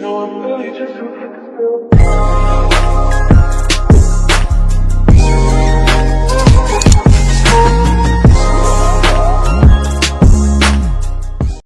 No, I'm really just a